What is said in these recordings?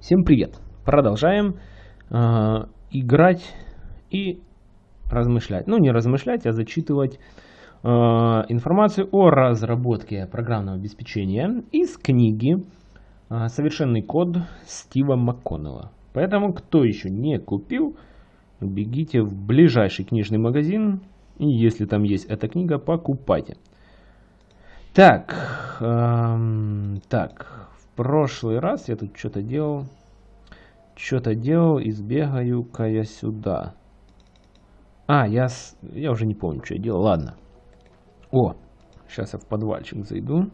Всем привет! Продолжаем э, играть и размышлять. Ну, не размышлять, а зачитывать э, информацию о разработке программного обеспечения из книги э, «Совершенный код» Стива МакКоннелла. Поэтому, кто еще не купил, бегите в ближайший книжный магазин, и если там есть эта книга, покупайте. Так, эм, так, прошлый раз я тут что-то делал, что-то делал, и сбегаю-ка я сюда. А, я, с... я уже не помню, что я делал, ладно. О, сейчас я в подвальчик зайду.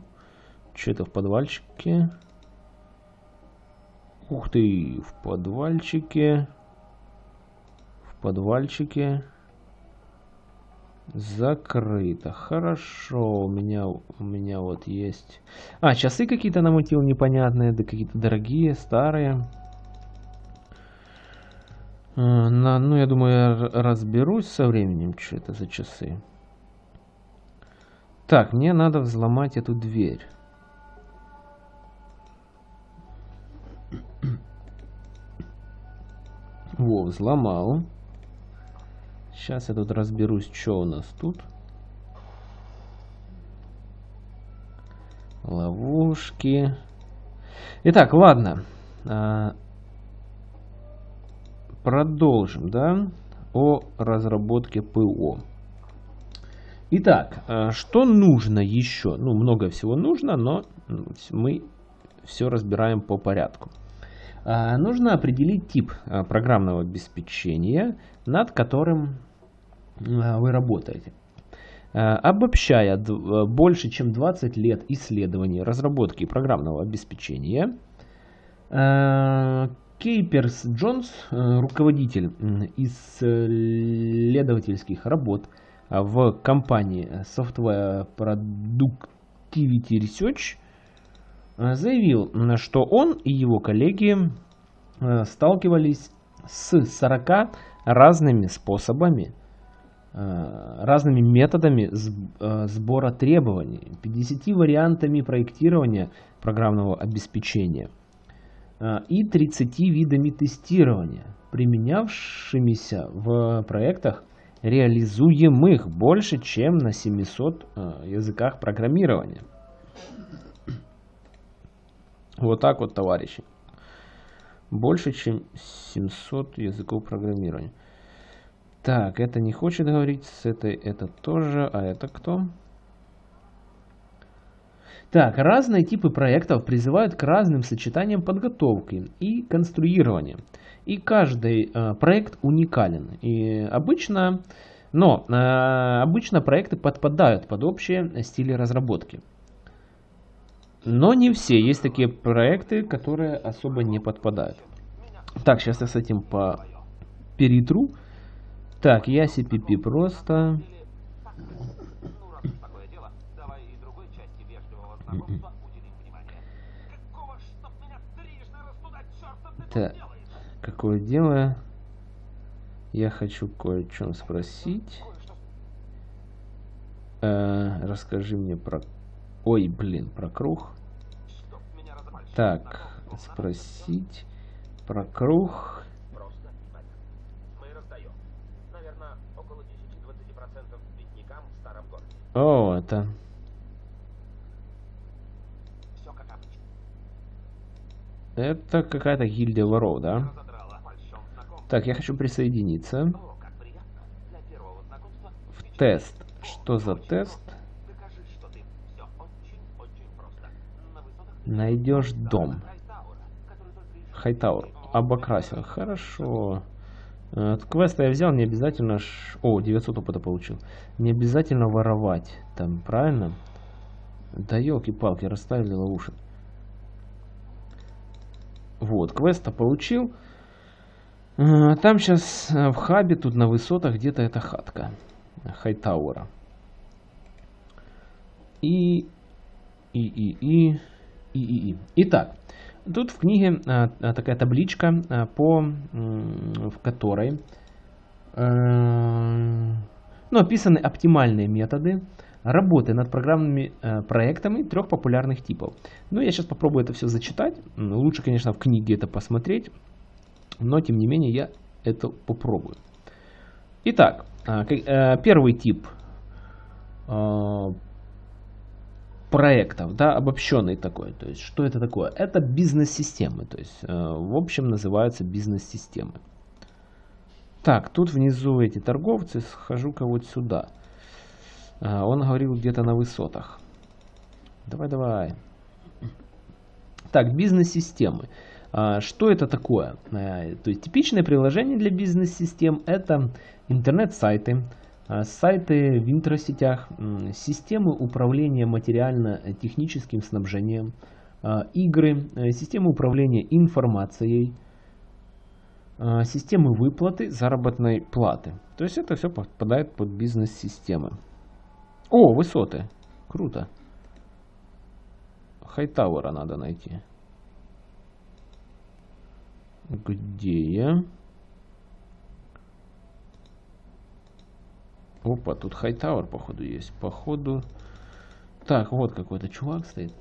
Что это в подвальчике? Ух ты, в подвальчике. В подвальчике. Закрыто. Хорошо, у меня, у меня вот есть... А, часы какие-то намутил непонятные, да какие-то дорогие, старые. А, на, ну, я думаю, я разберусь со временем, что это за часы. Так, мне надо взломать эту дверь. Во, взломал. Сейчас я тут разберусь, что у нас тут. Ловушки. Итак, ладно. А, продолжим, да, о разработке ПО. Итак, а, что нужно еще? Ну, много всего нужно, но мы все разбираем по порядку. А, нужно определить тип программного обеспечения, над которым вы работаете. Э, обобщая э, больше чем 20 лет исследований разработки программного обеспечения, Кейперс Джонс, руководитель исследовательских работ в компании Software Productivity Research, заявил, что он и его коллеги сталкивались с 40 разными способами Э, разными методами э, сбора требований, 50 вариантами проектирования программного обеспечения э, и 30 видами тестирования, применявшимися в проектах, реализуемых больше, чем на 700 языках программирования. Вот так вот, товарищи. Больше, чем 700 языков программирования. Так, это не хочет говорить, с этой это тоже, а это кто? Так, разные типы проектов призывают к разным сочетаниям подготовки и конструирования. И каждый э, проект уникален. И обычно, но э, обычно проекты подпадают под общие стили разработки. Но не все. Есть такие проекты, которые особо не подпадают. Так, сейчас я с этим по перетру. Так, я CPP просто... Так, какое дело? Я хочу кое о чем спросить. Э, расскажи мне про... Ой, блин, про круг. Так, спросить про круг. О, это... Это какая-то гильдия воров, да? Так, я хочу присоединиться. В тест. Что за тест? Найдешь дом. Хайтаур. Обокрасил. Хорошо. От квеста я взял, не обязательно... Ш... О, 900 опыта получил. Не обязательно воровать. Там, правильно? Да елки-палки, расставили ловушек. Вот, квеста получил. А, там сейчас э, в хабе, тут на высотах, где-то эта хатка. Хайтауэра. И, и, и... И, и, и. Итак, Тут в книге а, а, такая табличка, а, по, в которой э, ну, описаны оптимальные методы работы над программными э, проектами трех популярных типов. Ну, я сейчас попробую это все зачитать. Лучше, конечно, в книге это посмотреть, но, тем не менее, я это попробую. Итак, э, первый тип проектов, да, обобщенный такой. То есть, что это такое? Это бизнес-системы. То есть, э, в общем, называются бизнес-системы. Так, тут внизу эти торговцы, схожу-ка вот сюда. А, он говорил где-то на высотах. Давай, давай. Так, бизнес-системы. А, что это такое? То есть типичное приложение для бизнес-систем это интернет-сайты, сайты в интросетях, системы управления материально-техническим снабжением, игры, э, системы управления информацией, системы выплаты заработной платы. То есть это все попадает под бизнес-системы. О, высоты. Круто. Хайтауэра надо найти. Где я? Опа, тут Хайтауэр, походу, есть. Походу... Так, вот какой-то чувак стоит.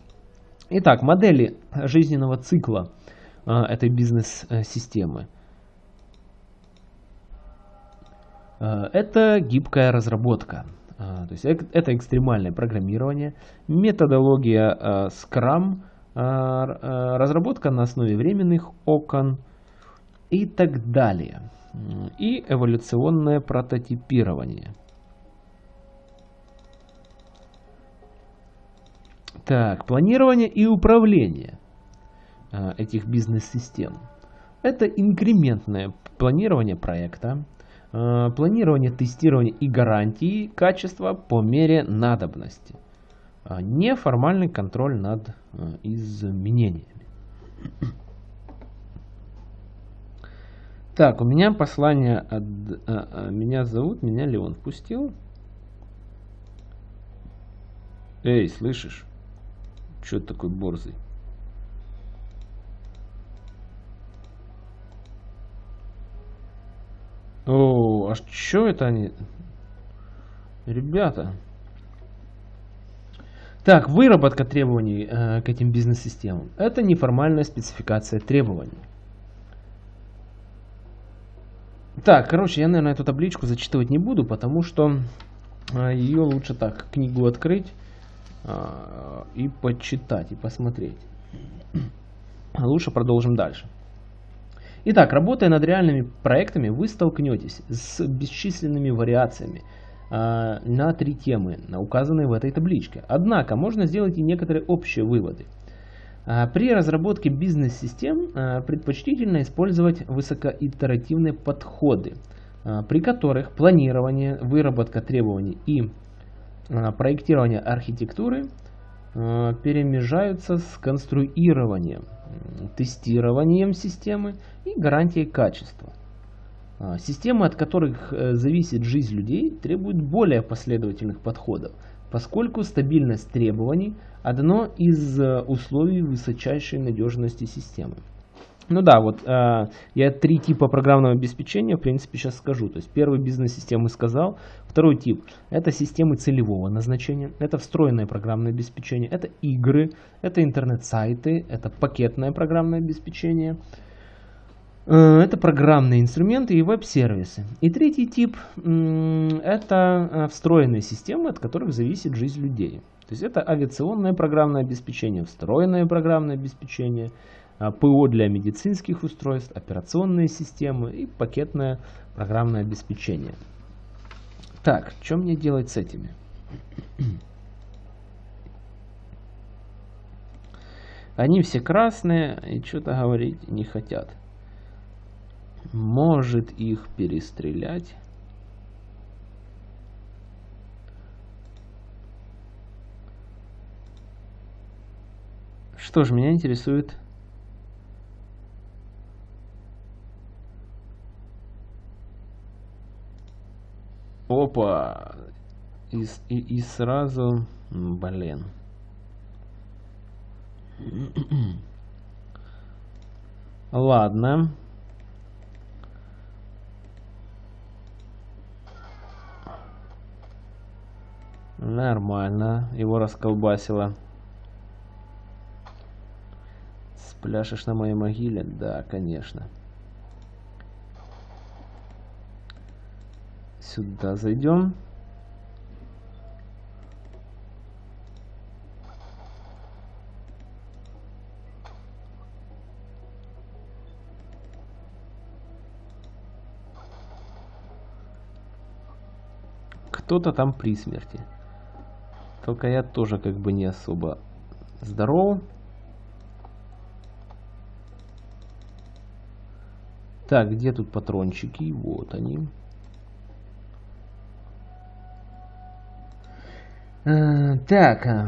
Итак, модели жизненного цикла э, этой бизнес-системы. Э, это гибкая разработка. А, то есть это экстремальное программирование, методология а, Scrum, а, разработка на основе временных окон и так далее. И эволюционное прототипирование. Так, планирование и управление этих бизнес-систем. Это инкрементное планирование проекта, Э, планирование, тестирование и гарантии качества по мере надобности. А неформальный контроль над э, изменениями. Так, у меня послание от... Меня зовут, меня Леон впустил. Эй, слышишь? Че такой борзый? О, а что это они? Ребята. Так, выработка требований э, к этим бизнес-системам. Это неформальная спецификация требований. Так, короче, я, наверное, эту табличку зачитывать не буду, потому что э, ее лучше так, книгу открыть и почитать, и посмотреть. Лучше продолжим дальше. Итак, работая над реальными проектами, вы столкнетесь с бесчисленными вариациями э, на три темы, указанные в этой табличке. Однако, можно сделать и некоторые общие выводы. Э, при разработке бизнес-систем э, предпочтительно использовать высокоитеративные подходы, э, при которых планирование, выработка требований и э, проектирование архитектуры э, перемежаются с конструированием тестированием системы и гарантией качества. А, системы, от которых э, зависит жизнь людей, требуют более последовательных подходов, поскольку стабильность требований – одно из э, условий высочайшей надежности системы. Ну да, вот э, я три типа программного обеспечения, в принципе, сейчас скажу. То есть первый бизнес-системы сказал, второй тип – это системы целевого назначения, это встроенное программное обеспечение, это игры, это интернет-сайты, это пакетное программное обеспечение, э, это программные инструменты и веб-сервисы. И третий тип – это э, встроенные системы, от которых зависит жизнь людей. То есть это авиационное программное обеспечение, встроенное программное обеспечение – ПО для медицинских устройств, операционные системы и пакетное программное обеспечение. Так, что мне делать с этими? Они все красные и что-то говорить не хотят. Может их перестрелять? Что ж, меня интересует Опа! И, и, и сразу... Блин. Ладно. Нормально. Его расколбасило. Спляшешь на моей могиле? Да, конечно. Сюда зайдем. кто-то там при смерти. Только я тоже как бы не особо здоров. Так, где тут патрончики? Вот они. Так. Э,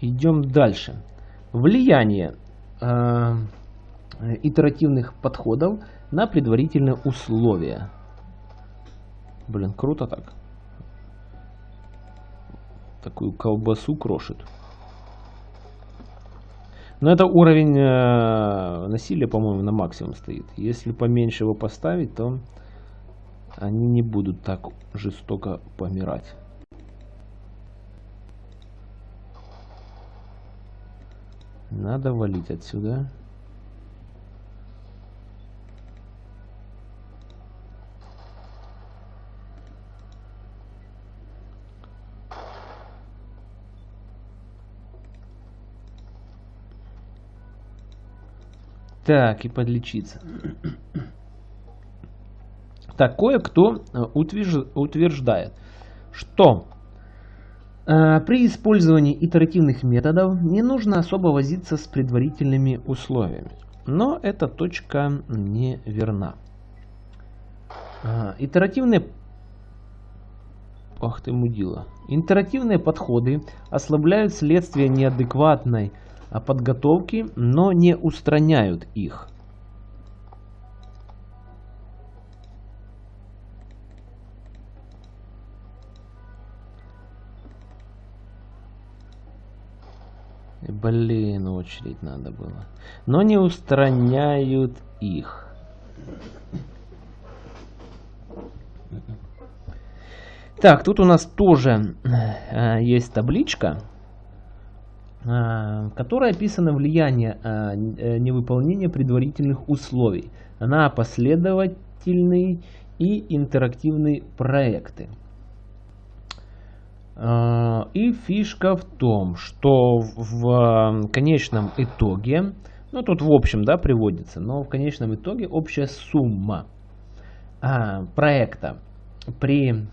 идем дальше. Влияние э, итеративных подходов на предварительные условия. Блин, круто так. Такую колбасу крошит. Но это уровень э, насилия, по-моему, на максимум стоит. Если поменьше его поставить, то они не будут так жестоко помирать. Надо валить отсюда. Так, и подлечиться. Так, кое-кто э, утверждает, что при использовании итеративных методов не нужно особо возиться с предварительными условиями. Но эта точка не верна. Э, итеративные Ах ты мудила. Интерактивные подходы ослабляют следствие неадекватной подготовки, но не устраняют их. Блин, очередь надо было. Но не устраняют их. Так, тут у нас тоже э, есть табличка. А, которой описано влияние а, э, невыполнения предварительных условий на последовательные и интерактивные проекты. А, и фишка в том, что в конечном итоге, ну тут в общем да, приводится, но в конечном итоге общая сумма проекта при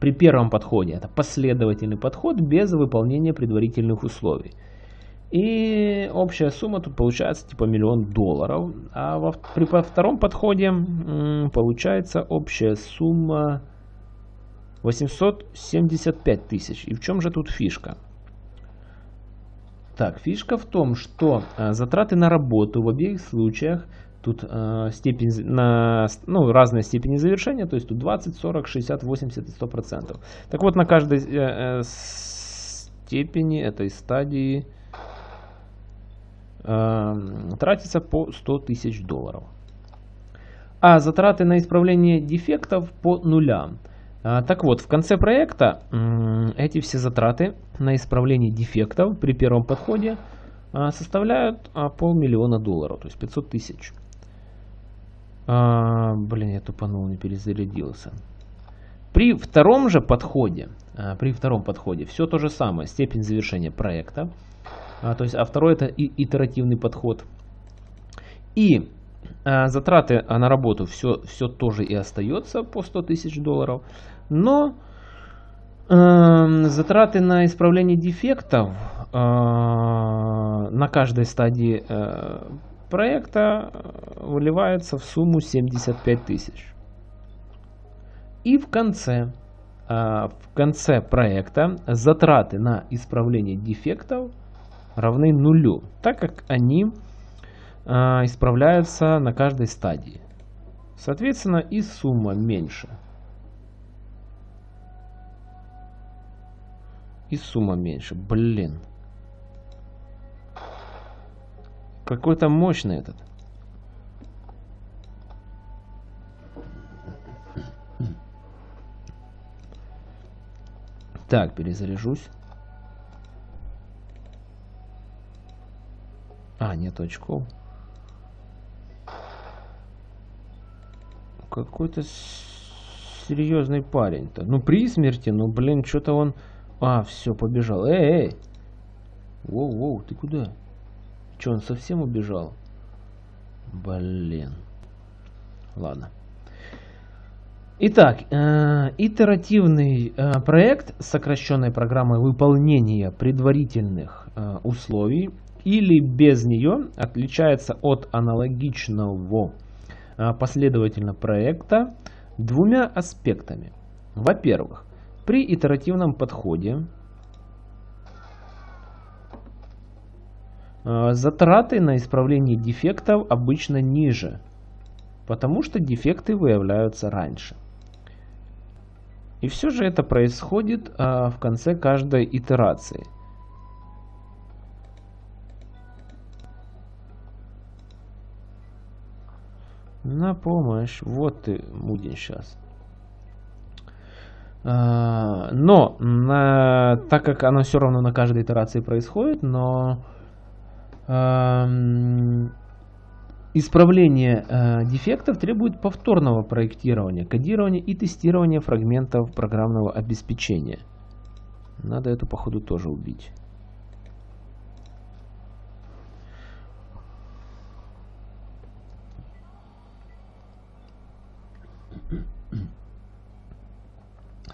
при первом подходе это последовательный подход без выполнения предварительных условий. И общая сумма тут получается типа миллион долларов. А во, при во втором подходе получается общая сумма 875 тысяч. И в чем же тут фишка? Так, фишка в том, что а, затраты на работу в обеих случаях Тут э, степень на ну, разные степени завершения, то есть тут 20, 40, 60, 80 и 100 процентов. Так вот, на каждой э, э, степени этой стадии э, тратится по 100 тысяч долларов. А затраты на исправление дефектов по нулям. А, так вот, в конце проекта эти все затраты на исправление дефектов при первом подходе а, составляют а, полмиллиона долларов, то есть 500 тысяч. Блин, я тупанул, не перезарядился. При втором же подходе, при втором подходе все то же самое, степень завершения проекта. То есть, а второй это итеративный подход. И затраты на работу все, все тоже и остается по 100 тысяч долларов. Но э, затраты на исправление дефектов э, на каждой стадии э, проекта э, выливается в сумму 75 тысяч. И в конце, э, в конце проекта затраты на исправление дефектов равны нулю, так как они э, исправляются на каждой стадии. Соответственно, и сумма меньше. И сумма меньше. Блин. Какой-то мощный этот. Так, перезаряжусь. А, нет очков. Какой-то серьезный парень-то. Ну, при смерти, ну, блин, что-то он... А, все, побежал. Эй, эй! Воу-воу, ты куда? Че, он совсем убежал? Блин. Ладно. Итак, э, итеративный э, проект сокращенной программой выполнения предварительных э, условий или без нее отличается от аналогичного последовательно проекта двумя аспектами. Во-первых, при итеративном подходе э, затраты на исправление дефектов обычно ниже, потому что дефекты выявляются раньше. И все же это происходит а, в конце каждой итерации. На помощь. Вот ты, Мудин, сейчас. А, но, на, так как оно все равно на каждой итерации происходит, но Исправление э, дефектов требует повторного проектирования, кодирования и тестирования фрагментов программного обеспечения. Надо эту походу тоже убить.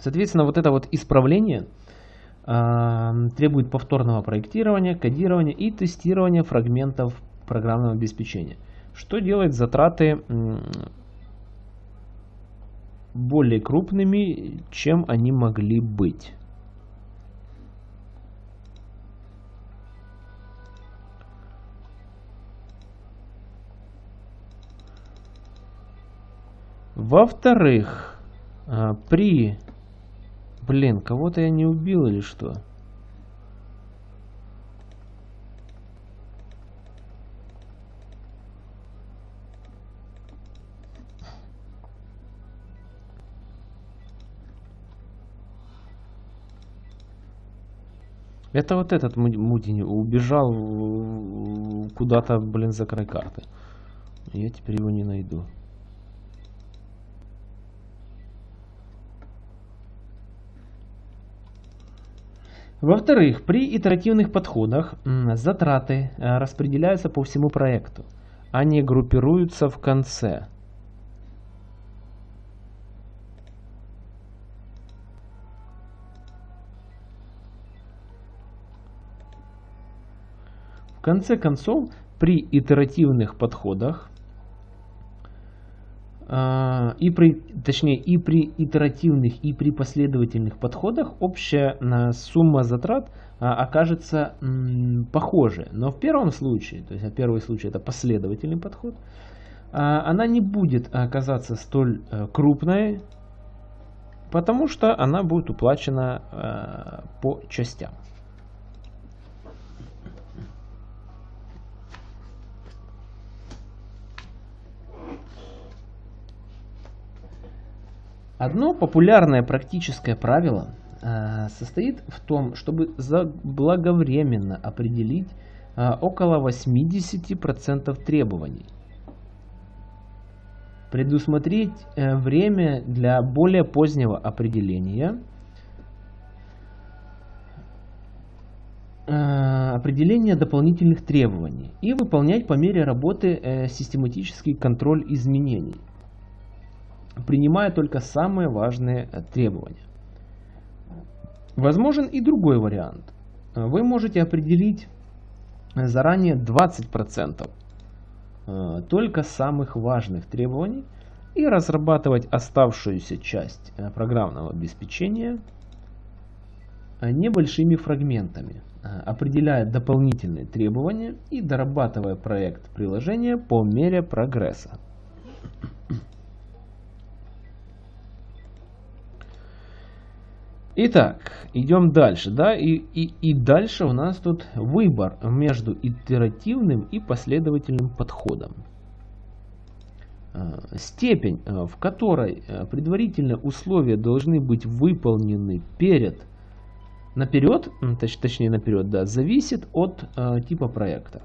Соответственно, вот это вот исправление э, требует повторного проектирования, кодирования и тестирования фрагментов программного обеспечения что делает затраты более крупными, чем они могли быть. Во-вторых, а, при... Блин, кого-то я не убил или что? Это вот этот Мудини убежал куда-то, блин, за край карты. Я теперь его не найду. Во-вторых, при итеративных подходах затраты э, распределяются по всему проекту. Они группируются в конце. конце концов, при итеративных подходах, а, и при, точнее, и при итеративных, и при последовательных подходах общая сумма затрат а, окажется похожей. Но в первом случае, то есть первый случай это последовательный подход, а, она не будет оказаться столь крупной, потому что она будет уплачена по частям. Одно популярное практическое правило э, состоит в том, чтобы заблаговременно определить э, около 80% требований. Предусмотреть э, время для более позднего определения. Определения дополнительных требований. И выполнять по мере работы систематический контроль изменений принимая только самые важные э, требования. Возможен и другой вариант. Вы можете определить э, заранее 20% э, только самых важных требований и разрабатывать оставшуюся часть программного обеспечения небольшими фрагментами, определяя дополнительные требования и дорабатывая проект приложения по мере прогресса. Итак, идем дальше, да, и, и, и дальше у нас тут выбор между итеративным и последовательным подходом. А, степень, а, в которой а, предварительные условия должны быть выполнены перед наперед, точ, точнее наперед, да, зависит от э, типа проекта,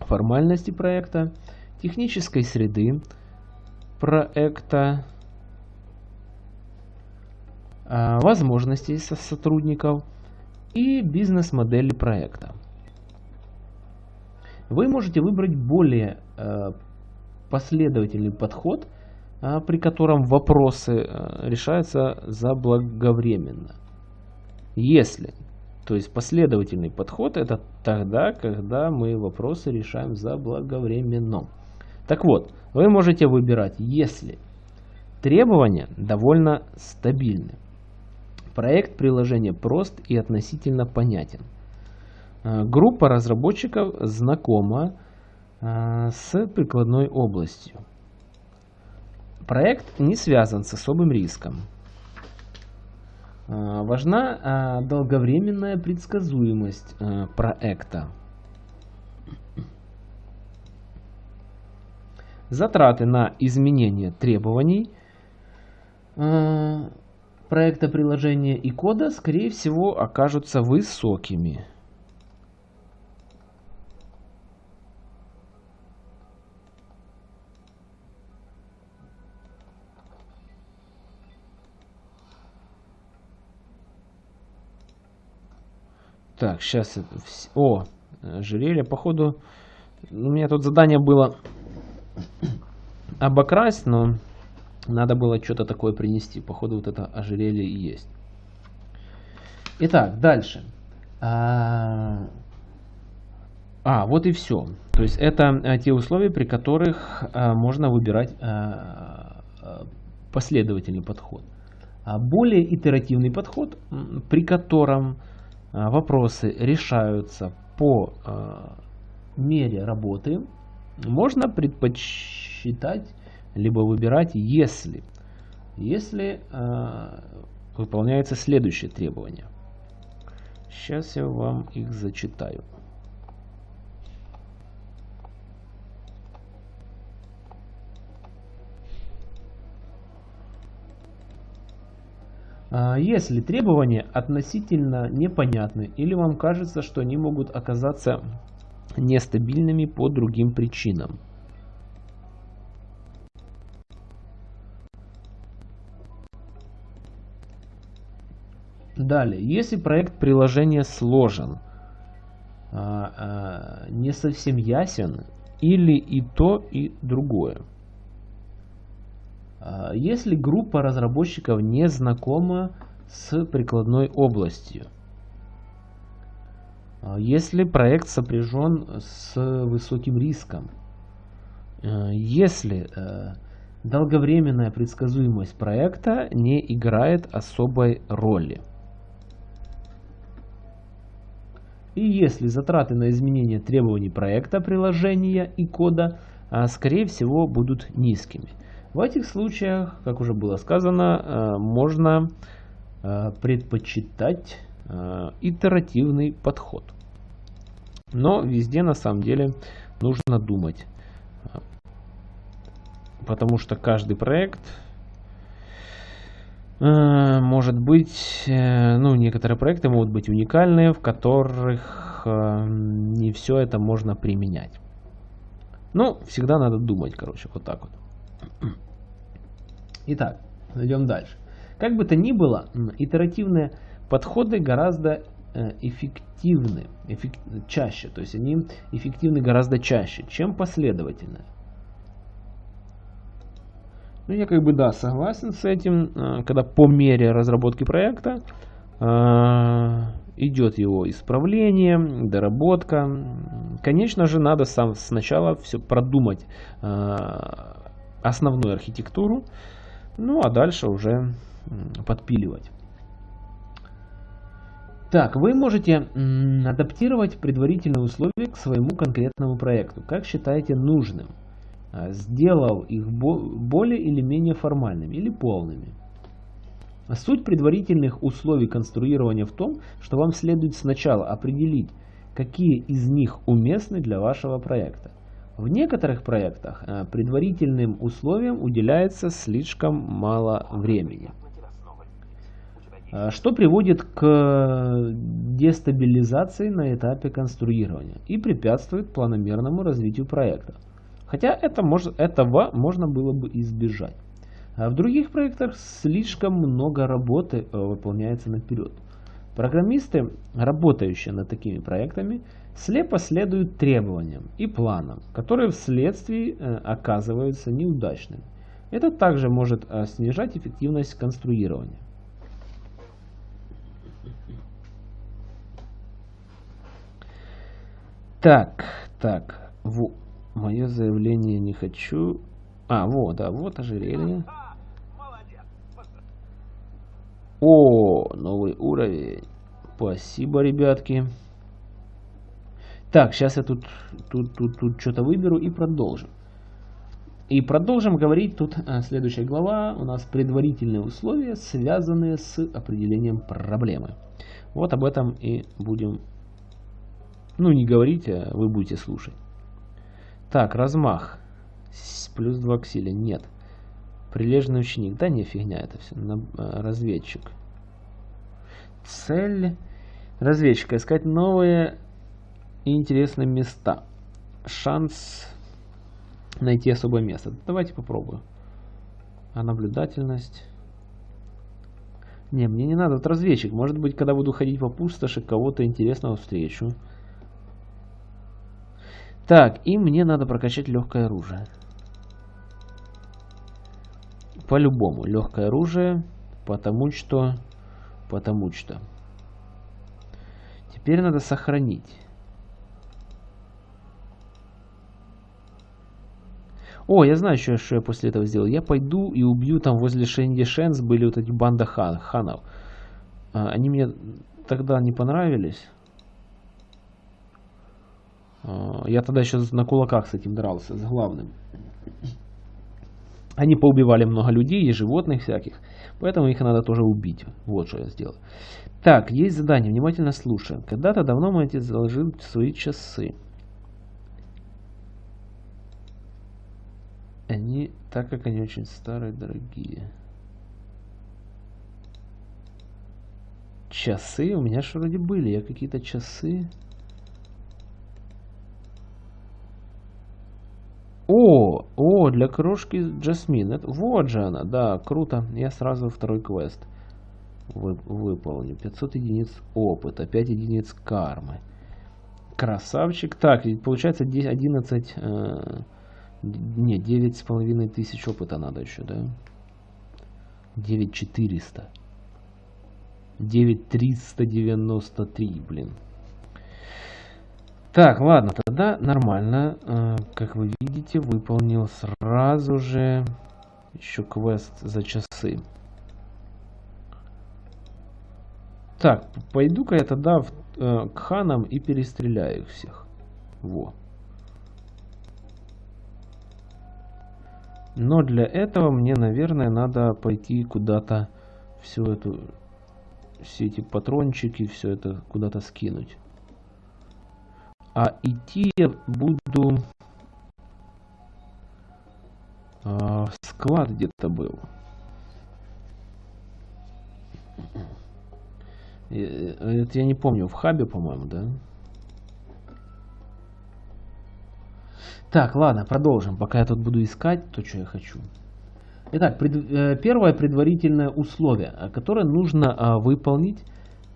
формальности проекта, технической среды проекта, э, возможностей со сотрудников и бизнес-модели проекта. Вы можете выбрать более э, последовательный подход, э, при котором вопросы э, решаются заблаговременно. Если, то есть последовательный подход, это тогда, когда мы вопросы решаем заблаговременно. Так вот, вы можете выбирать, если требования довольно стабильны. Проект приложения прост и относительно понятен. Э, группа разработчиков знакома э, с прикладной областью. Проект не связан с особым риском. А, важна долговременная предсказуемость проекта. Затраты на изменение требований проекта приложения и кода, скорее всего, окажутся высокими. Так, сейчас... О, ожерелье, походу... У меня тут задание было обокрасть, но надо было что-то такое принести. Походу вот это ожерелье и есть. Итак, дальше. А, а вот и все. То есть это а, те условия, при которых а, можно выбирать а последовательный подход. А более итеративный подход, при котором вопросы решаются по мере работы, можно предпочитать либо выбирать если. Если э, выполняется следующее требование. Сейчас я вам их зачитаю. А, если требования относительно непонятны или вам кажется, что они могут оказаться нестабильными по другим причинам. Далее, если проект приложения сложен, а, а, не совсем ясен или и то, и другое. А, если группа разработчиков не знакома с прикладной областью. Если проект сопряжен с высоким риском. Если долговременная предсказуемость проекта не играет особой роли. И если затраты на изменение требований проекта, приложения и кода, скорее всего, будут низкими. В этих случаях, как уже было сказано, э, можно э, предпочитать итеративный подход. Но везде на самом деле нужно думать. Потому что каждый проект может быть, ну, некоторые проекты могут быть уникальные, в которых не все это можно применять. Ну, всегда надо думать, короче, вот так вот. Итак, идем дальше. Как бы то ни было, итеративные подходы гораздо э, эффективны, эффект, чаще, то есть они эффективны гораздо чаще, чем последовательные. Ну, я как бы, да, согласен с этим, э, когда по мере разработки проекта э, идет его исправление, доработка. Конечно же, надо сам сначала все продумать основную архитектуру, ну а дальше уже подпиливать. Так, вы можете адаптировать предварительные условия к своему конкретному проекту, как считаете нужным, а, сделав их более или менее формальными или полными. Суть предварительных условий конструирования в том, что вам следует сначала определить, какие из них уместны для вашего проекта. В некоторых проектах э, предварительным условиям уделяется слишком мало времени. что приводит к дестабилизации на этапе конструирования и препятствует планомерному развитию проекта. Хотя это мож, этого можно было бы избежать. А в других проектах слишком много работы э, выполняется наперед. Программисты, работающие над такими проектами, слепо следуют требованиям и планам, которые вследствие э, оказываются неудачными. Это также может э, снижать эффективность конструирования. Так, так, во, мое заявление не хочу. А, вот, да, вот ожерелье. О, новый уровень. Спасибо, ребятки. Так, сейчас я тут, тут, тут, тут что-то выберу и продолжим. И продолжим говорить, тут а, следующая глава, у нас предварительные условия, связанные с определением проблемы. Вот об этом и будем, ну не говорить, а вы будете слушать. Так, размах. Плюс 2 к силе. Нет. Прилежный ученик. Да не фигня это все. А, разведчик. Цель разведчика. Искать новые и интересные места. Шанс найти особое место. Давайте попробую. А наблюдательность... Не, мне не надо. Вот разведчик. Может быть, когда буду ходить по пустоши, кого-то интересного встречу. Так, и мне надо прокачать легкое оружие. По-любому, легкое оружие, потому что... Потому что... Теперь надо сохранить. О, я знаю, что, что я после этого сделаю. Я пойду и убью там возле Шенди Шенс были вот эти банда хан, ханов. А, они мне тогда не понравились. А, я тогда еще на кулаках с этим дрался, с главным. Они поубивали много людей и животных всяких. Поэтому их надо тоже убить. Вот что я сделал. Так, есть задание. Внимательно слушаем. Когда-то давно мой отец заложил свои часы. Они, так как они очень старые, дорогие. Часы? У меня же вроде были. Я какие-то часы... О, о, для крошки Джасмин. Это, вот же она, да, круто. Я сразу второй квест вы, выполню. 500 единиц опыта, 5 единиц кармы. Красавчик. Так, получается 11... Э, не, девять с половиной тысяч опыта надо еще, да? 9400. 9393, блин. Так, ладно, тогда нормально. Э, как вы видите, выполнил сразу же еще квест за часы. Так, пойду-ка я тогда в, э, к ханам и перестреляю их всех. Во. Но для этого мне, наверное, надо пойти куда-то всю эту, все эти патрончики, все это куда-то скинуть. А идти я буду... А, склад где-то был. Это я не помню, в хабе, по-моему, да? Так, ладно, продолжим. Пока я тут буду искать то, что я хочу. Итак, пред, э, первое предварительное условие, э, которое нужно э, выполнить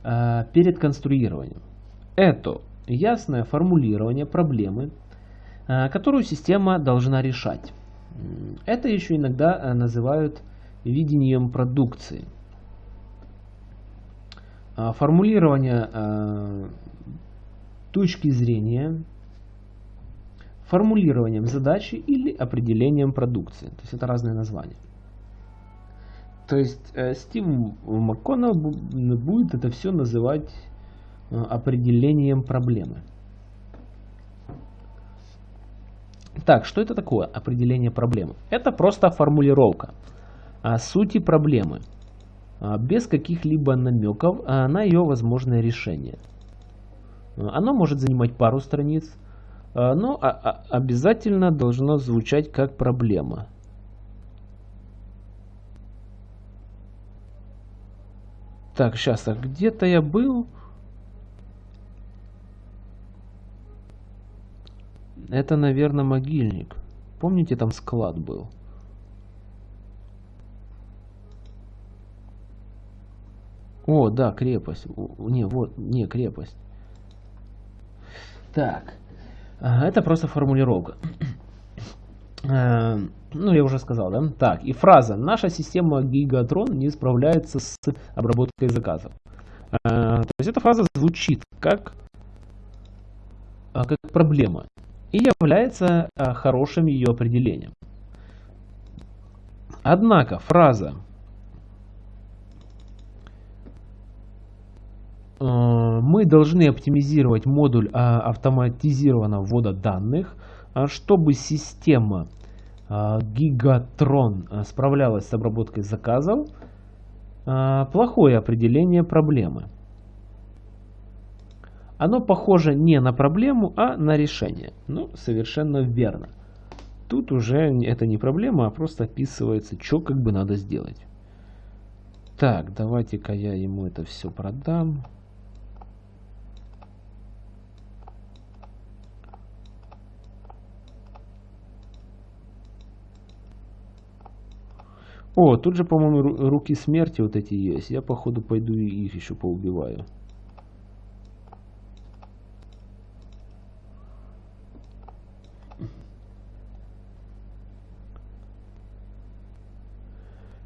э, перед конструированием. Это ясное формулирование проблемы, э, которую система должна решать. Это еще иногда э, называют видением продукции. Э, формулирование э, точки зрения формулированием задачи или определением продукции. То есть это разные названия. То есть Стив МакКоннелл будет это все называть определением проблемы. Так, что это такое определение проблемы? Это просто формулировка о сути проблемы, а, без каких-либо намеков на ее возможное решение. Оно может занимать пару страниц, а, но а, а, обязательно должно звучать как проблема. Так, сейчас, а где-то я был. Это, наверное, могильник. Помните, там склад был? О, да, крепость. Не, вот, не, крепость. Так. Это просто формулировка. Э, ну, я уже сказал, да? Так, и фраза. Наша система Gigatron не справляется с обработкой заказов. Э, то есть эта фраза звучит как, э, как проблема и является хорошим ее определением. Однако фраза мы должны оптимизировать модуль автоматизированного ввода данных – а чтобы система а, а, справлялась с обработкой заказов, плохое определение проблемы. Оно похоже не на проблему, а на решение. Ну, совершенно верно. Тут уже это не проблема, а просто описывается, что как бы надо сделать. Так, давайте-ка я ему это все продам. О, тут же, по-моему, руки смерти вот эти есть. Я, походу, пойду и их еще поубиваю.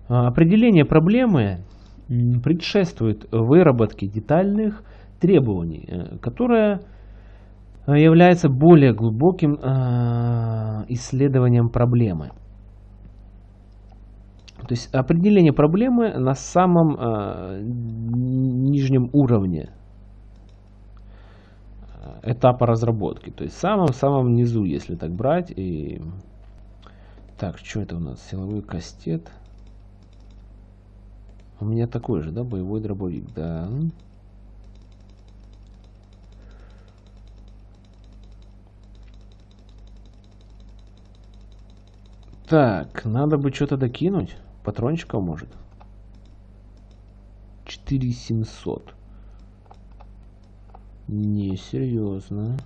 Определение проблемы предшествует выработке детальных требований, э, которое э, является более глубоким а, исследованием проблемы. То есть определение проблемы на самом э, нижнем уровне э, этапа разработки. То есть в самом-самом низу, если так брать. И... Так, что это у нас? Силовой кастет. У меня такой же, да, боевой дробовик, да. Так, надо бы что-то докинуть. Патрончиков может. 4700. Не, серьезно.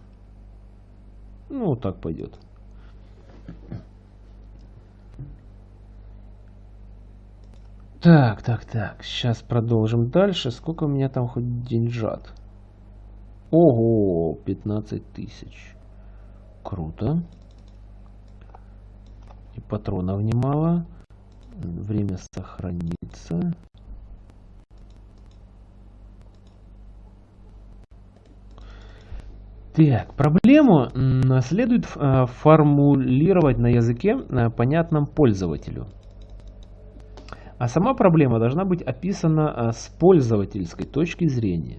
Ну, вот так пойдет. Так, так, так. Сейчас продолжим дальше. Сколько у меня там хоть деньжат? Ого, 15 тысяч. Круто. И патронов немало время сохранится. Так, проблему следует э, формулировать на языке, э, понятном пользователю. А сама проблема должна быть описана э, с пользовательской точки зрения.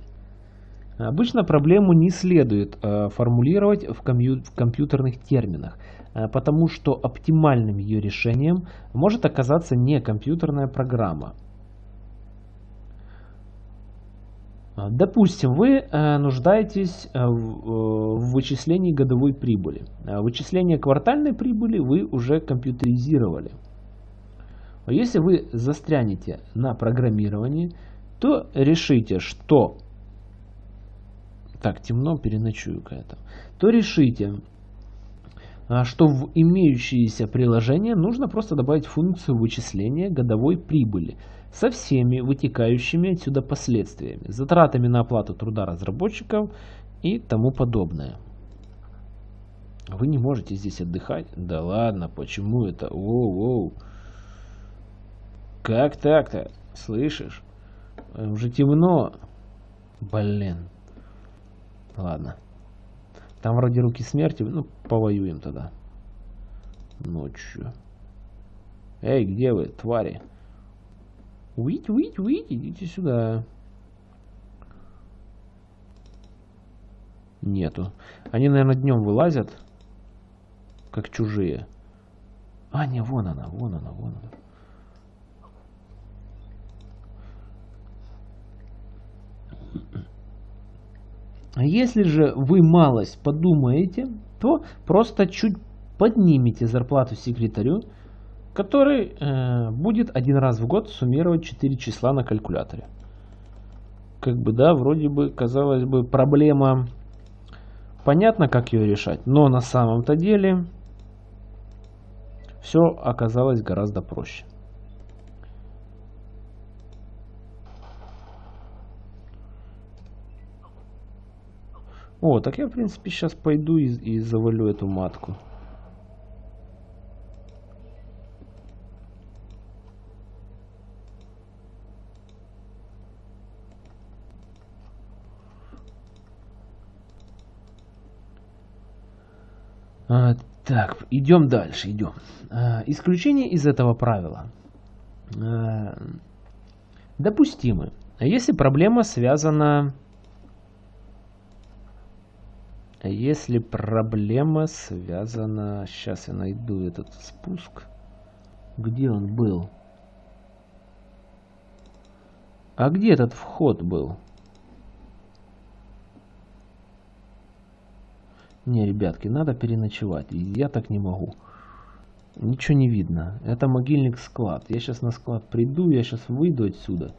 Обычно проблему не следует формулировать в компьютерных терминах, Э, потому что оптимальным ее решением может оказаться не компьютерная программа. Допустим, вы нуждаетесь в вычислении годовой прибыли. Вычисление квартальной прибыли вы уже компьютеризировали. Если вы застрянете на программировании, то решите, что... Так, темно, переночую какая-то. То решите, а, что в имеющиеся приложения нужно просто добавить функцию вычисления годовой прибыли со всеми вытекающими отсюда последствиями, затратами на оплату труда разработчиков и тому подобное. Вы не можете здесь отдыхать? Да ладно, почему это? Воу-воу. Как так-то? Слышишь? Уже темно. Блин. Ладно. Там вроде руки смерти. Ну, повоюем тогда. Ночью. Эй, где вы, твари? Уить, уить, уить, идите сюда. Нету. Они, наверное, днем вылазят. Как чужие. А, не, вон она, вон она, вон она. Если же вы малость подумаете, то просто чуть поднимите зарплату секретарю, который э, будет один раз в год суммировать 4 числа на калькуляторе. как бы, да, вроде бы, казалось бы, проблема понятно, как ее решать, но на самом-то деле все оказалось гораздо проще. О, так я, в принципе, сейчас пойду и, и завалю эту матку. А, так, идем дальше, идем. А, исключение из этого правила а, допустимы. Если проблема связана... Если проблема связана... Сейчас я найду этот спуск. Где он был? А где этот вход был? Не, ребятки, надо переночевать. Я так не могу. Ничего не видно. Это могильник склад. Я сейчас на склад приду, я сейчас выйду отсюда.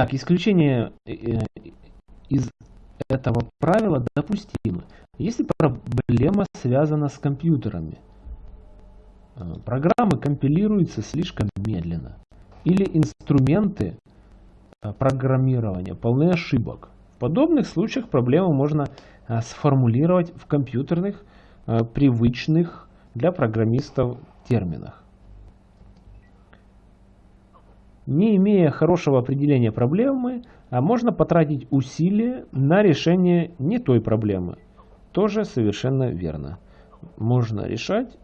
Так, исключение э, э, из этого правила допустимо. Если проблема связана с компьютерами, э, программы компилируются слишком медленно, или инструменты программирования полны ошибок. В подобных случаях проблему можно сформулировать в компьютерных, привычных для программистов терминах. Не имея хорошего определения проблемы, а можно потратить усилия на решение не той проблемы. Тоже совершенно верно. Можно решать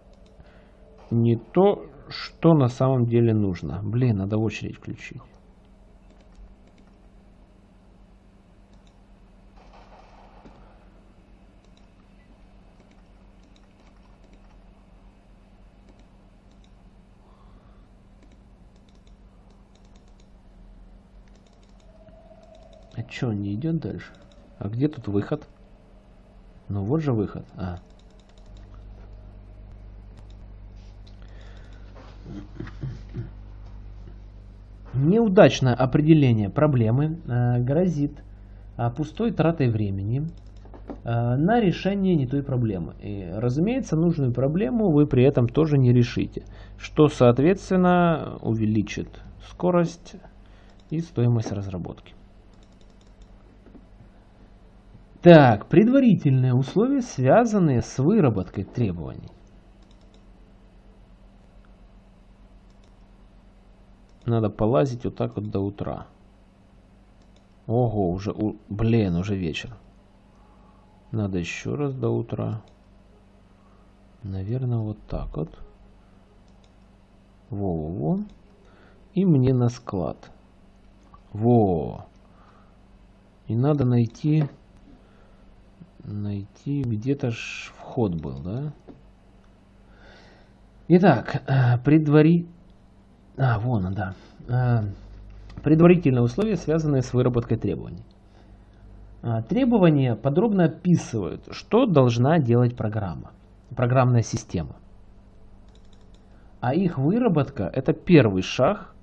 не то, что на самом деле нужно. Блин, надо очередь включить. Чё, не идет дальше? А где тут выход? Ну вот же выход. А. Неудачное определение проблемы э, грозит э, пустой тратой времени э, на решение не той проблемы. И, разумеется, нужную проблему вы при этом тоже не решите, что, соответственно, увеличит скорость и стоимость разработки. Так, предварительные условия, связанные с выработкой требований. Надо полазить вот так вот до утра. Ого, уже, блин, уже вечер. Надо еще раз до утра. Наверное, вот так вот. Во-во-во. И мне на склад. Во. И надо найти найти где-то ж вход был, да? Итак, э, предвари... А, вон он, да. Э, предварительные условия, связанные с выработкой требований. А, требования подробно описывают, что должна делать программа, программная система. А их выработка – это первый шаг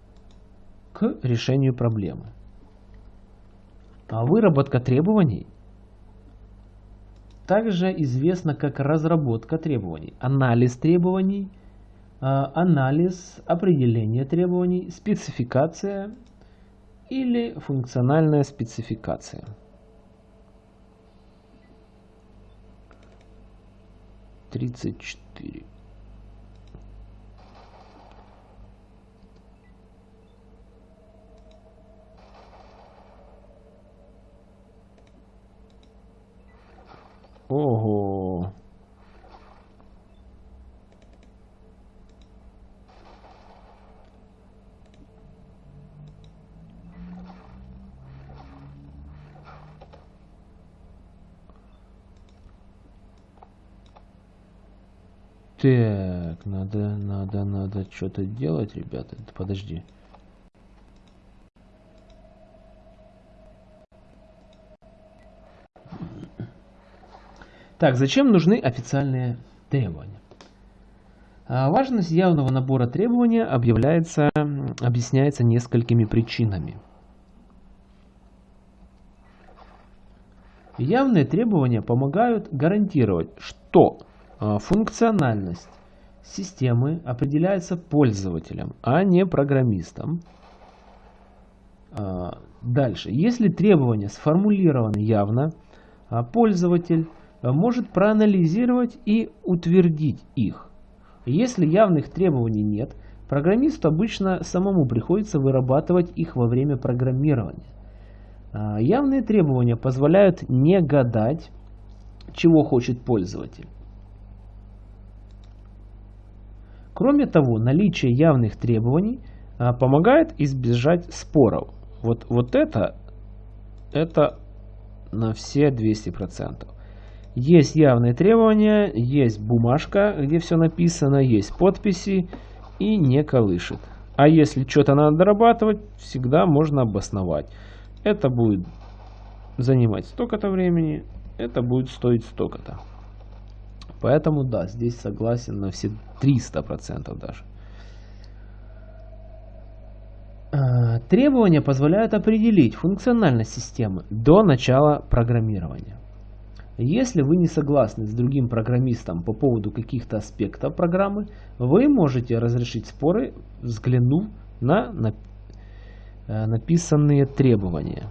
к решению проблемы. А выработка требований также известно как разработка требований, анализ требований, а, анализ определения требований, спецификация или функциональная спецификация. Тридцать четыре. Ого. Так, надо, надо, надо что-то делать, ребята. Подожди. Так, зачем нужны официальные требования? А важность явного набора требований объявляется, объясняется несколькими причинами. Явные требования помогают гарантировать, что а, функциональность системы определяется пользователем, а не программистом. А, дальше. Если требования сформулированы явно, пользователь может проанализировать и утвердить их. Если явных требований нет, программисту обычно самому приходится вырабатывать их во время программирования. А, явные требования позволяют не гадать, чего хочет пользователь. Кроме того, наличие явных требований а, помогает избежать споров. Вот, вот это, это на все 200%. Есть явные требования, есть бумажка, где все написано, есть подписи и не колышет. А если что-то надо дорабатывать, всегда можно обосновать. Это будет занимать столько-то времени, это будет стоить столько-то. Поэтому да, здесь согласен на все 300% даже. А, требования позволяют определить функциональность системы до начала программирования. Если вы не согласны с другим программистом по поводу каких-то аспектов программы, вы можете разрешить споры, взглянув на э, написанные требования.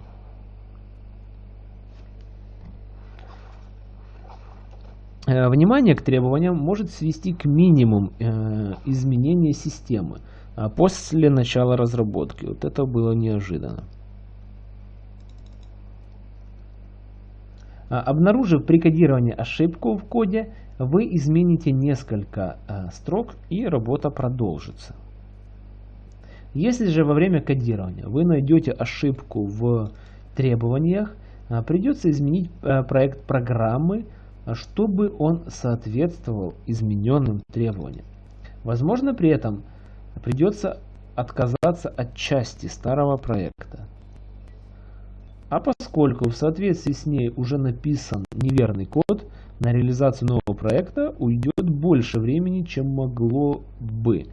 Э, внимание к требованиям может свести к минимуму э, изменения системы а после начала разработки. Вот это было неожиданно. Обнаружив при кодировании ошибку в коде, вы измените несколько а, строк и работа продолжится. Если же во время кодирования вы найдете ошибку в требованиях, а, придется изменить проект программы, чтобы он соответствовал измененным требованиям. Возможно, при этом придется отказаться от части старого проекта. А поскольку в соответствии с ней уже написан неверный код, на реализацию нового проекта уйдет больше времени, чем могло бы.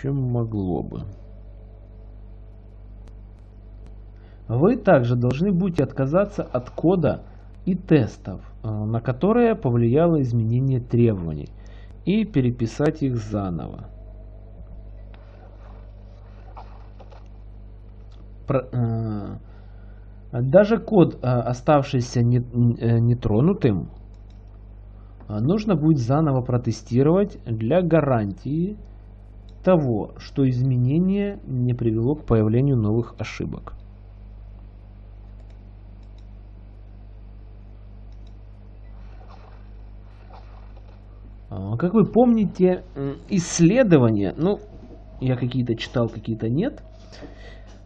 Чем могло бы. Вы также должны будете отказаться от кода и тестов, э, на которые повлияло изменение требований – и переписать их заново. Э, даже код, э, оставшийся э, нетронутым, нужно будет заново протестировать для гарантии того, что изменение не привело к появлению новых ошибок. Как вы помните, исследования, ну, я какие-то читал, какие-то нет,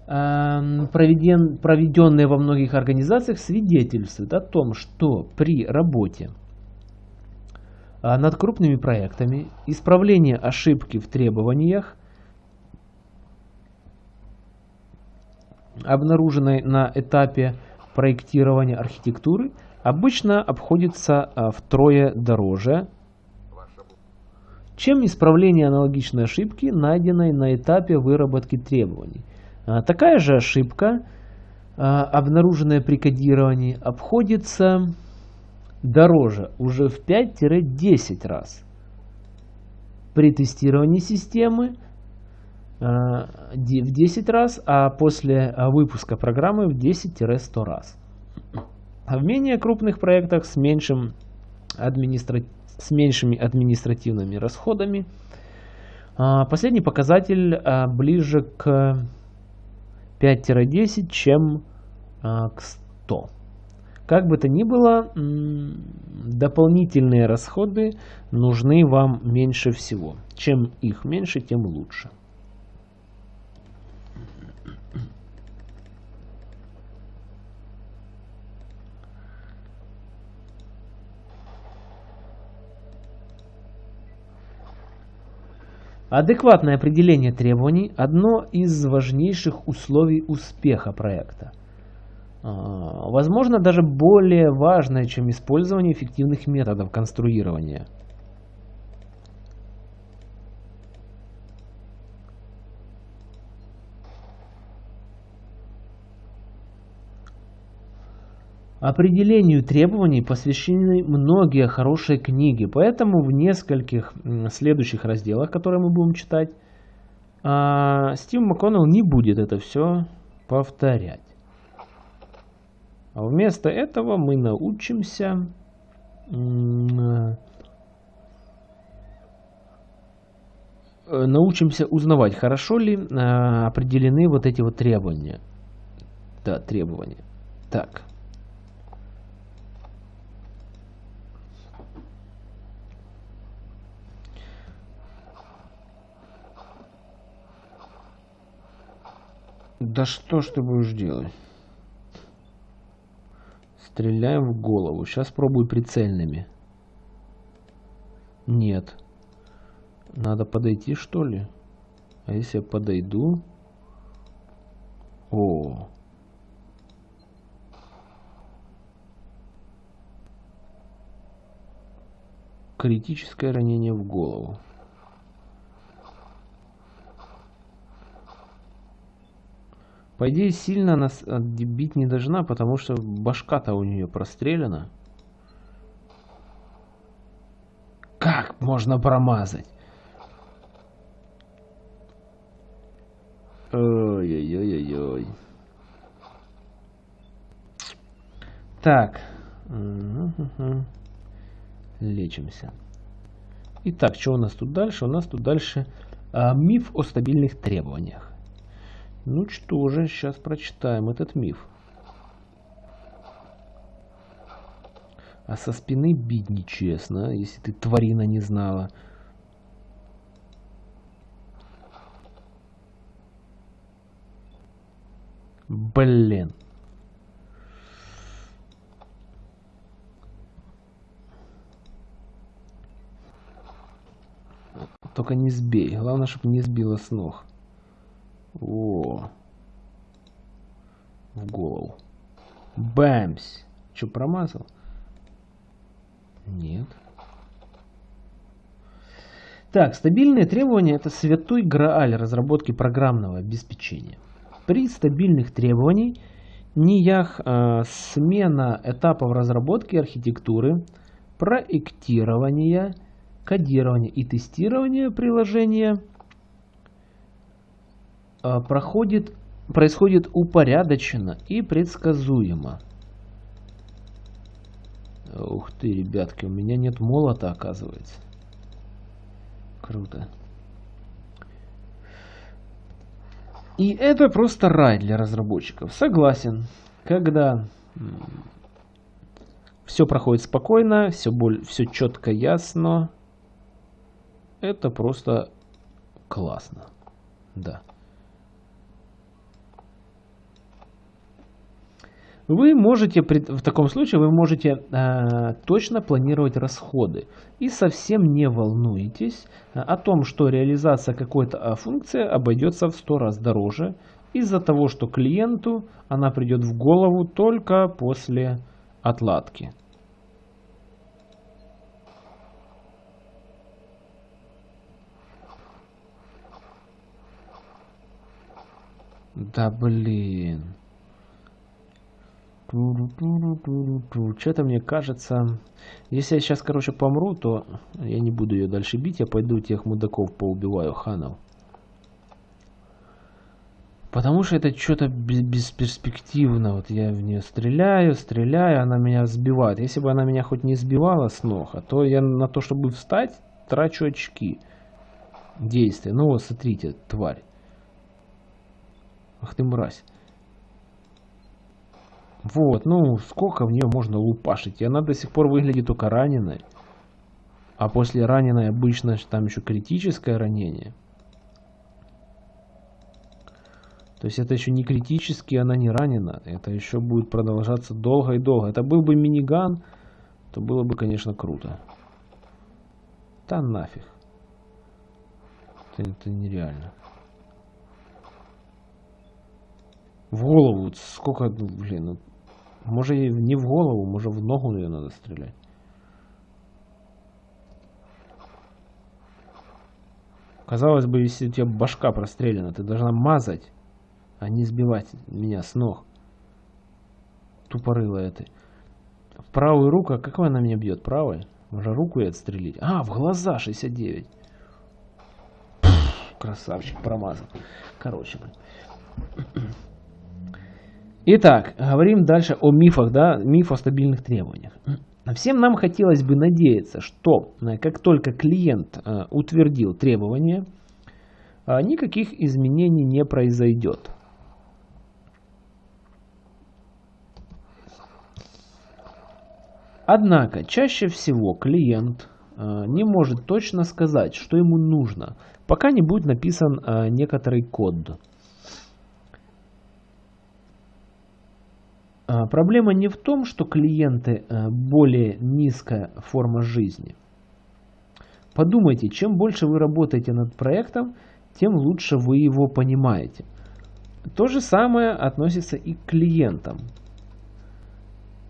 проведен, проведенные во многих организациях, свидетельствуют о том, что при работе а, над крупными проектами исправление ошибки в требованиях, обнаруженной на этапе проектирования архитектуры, обычно обходится а, втрое дороже чем исправление аналогичной ошибки, найденной на этапе выработки требований. А, такая же ошибка, а, обнаруженная при кодировании, обходится дороже уже в 5-10 раз. При тестировании системы а, в 10 раз, а после выпуска программы в 10-100 раз. В менее крупных проектах с меньшим административным с меньшими административными расходами. А, последний показатель а, ближе к 5-10, чем а, к 100. Как бы то ни было, дополнительные расходы нужны вам меньше всего. Чем их меньше, тем лучше. Адекватное определение требований – одно из важнейших условий успеха проекта. А, возможно, даже более важное, чем использование эффективных методов конструирования. Определению требований посвящены многие хорошие книги, поэтому в нескольких следующих разделах, которые мы будем читать, а, Стив МакКоннелл не будет это все повторять. А вместо этого мы научимся научимся узнавать, хорошо ли а, определены вот эти вот требования. Да, требования. Так. Да что ж ты будешь делать? Стреляем в голову. Сейчас пробую прицельными. Нет. Надо подойти, что ли? А если я подойду? О. Критическое ранение в голову. По идее, сильно нас бить не должна, потому что башка-то у нее прострелена. Как можно промазать? Ой-ой-ой-ой-ой. Так. Лечимся. Итак, что у нас тут дальше? У нас тут дальше а, миф о стабильных требованиях. Ну что же, сейчас прочитаем этот миф. А со спины бить нечестно, если ты тварина не знала. Блин. Только не сбей. Главное, чтобы не сбила с ног. О. В голову. Бэмс. Что, промазал? Нет. Так, стабильные требования это святой грааль разработки программного обеспечения. При стабильных требованиях НИЯХ э, смена этапов разработки архитектуры, проектирования, кодирования и тестирования приложения – проходит, происходит упорядоченно и предсказуемо. Ух ты, ребятки, у меня нет молота, оказывается. Круто. И это просто рай для разработчиков. Согласен. Когда все проходит спокойно, все, боль, все четко, ясно, это просто классно. Да. Вы можете, в таком случае, вы можете э, точно планировать расходы и совсем не волнуетесь э, о том, что реализация какой-то э, функции обойдется в 100 раз дороже из-за того, что клиенту она придет в голову только после отладки. Да блин. Что-то мне кажется, если я сейчас, короче, помру, то я не буду ее дальше бить, я пойду тех мудаков поубиваю, ханов. Потому что это что-то бесперспективно. Вот я в нее стреляю, стреляю, она меня сбивает. Если бы она меня хоть не сбивала с ног, а то я на то, чтобы встать, трачу очки действия. Ну вот, смотрите, тварь. Ах ты мразь. Вот, ну, сколько в нее можно лупашить? И она до сих пор выглядит только раненой. А после раненой обычно там еще критическое ранение. То есть это еще не критически, она не ранена. Это еще будет продолжаться долго и долго. Это был бы миниган, то было бы, конечно, круто. Да нафиг. Это, это нереально. В голову, сколько, ну, блин, ну, Может не в голову, может в ногу ее надо стрелять. Казалось бы, если у тебя башка прострелена, ты должна мазать, а не сбивать меня с ног. Тупорылая ты. В правую руку, а какой она меня бьет? Правой? Можно руку и отстрелить. А, в глаза 69. Пфф, красавчик, промазал. Короче, блин. Итак, говорим дальше о мифах, да, миф о стабильных требованиях. Всем нам хотелось бы надеяться, что э, как только клиент э, утвердил требования, э, никаких изменений не произойдет. Однако, чаще всего клиент не может точно сказать, что ему нужно, пока не будет написан некоторый код. Проблема не в том, что клиенты э, более низкая форма жизни. Подумайте, чем больше вы работаете над проектом, тем лучше вы его понимаете. То же самое относится и к клиентам.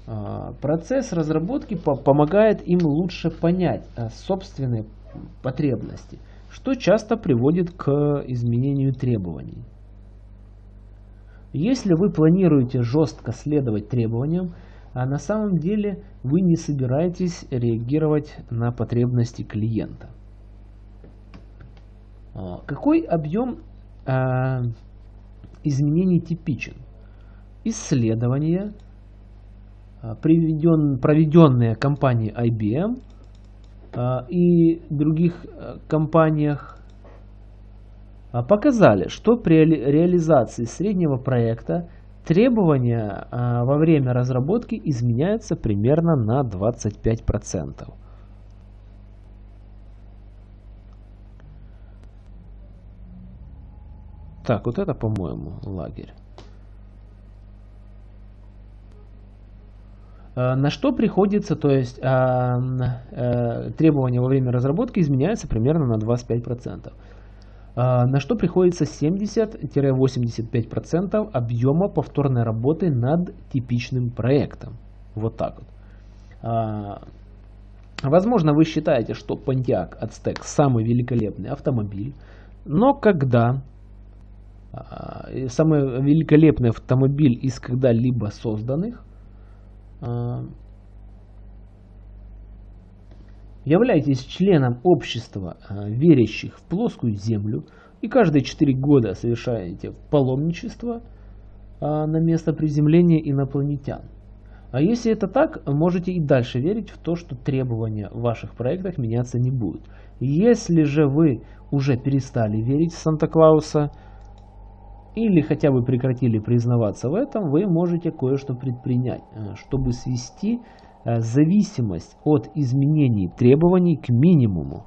А, процесс разработки помогает им лучше понять э, собственные потребности, что часто приводит к изменению требований. Если вы планируете жестко следовать требованиям, а на самом деле вы не собираетесь реагировать на потребности клиента. А, какой объем э, изменений типичен? Исследования, а, приведен, проведенные компанией IBM э, и других компаниях показали, что при реализации среднего проекта требования а, во время разработки изменяются примерно на 25%. Так, вот это, по-моему, лагерь. А, на что приходится, то есть требования во время разработки изменяются примерно на 25%. А, на что приходится 70-85% объема повторной работы над типичным проектом. Вот так вот. А, возможно, вы считаете, что Pontiac Aztec самый великолепный автомобиль, но когда а, самый великолепный автомобиль из когда-либо созданных являетесь членом общества, э, верящих в плоскую землю, и каждые 4 года совершаете паломничество э, на место приземления инопланетян. А если это так, можете и дальше верить в то, что требования в ваших проектах меняться не будут. Если же вы уже перестали верить в Санта-Клауса, или хотя бы прекратили признаваться в этом, вы можете кое-что предпринять, э, чтобы свести зависимость от изменений требований к минимуму.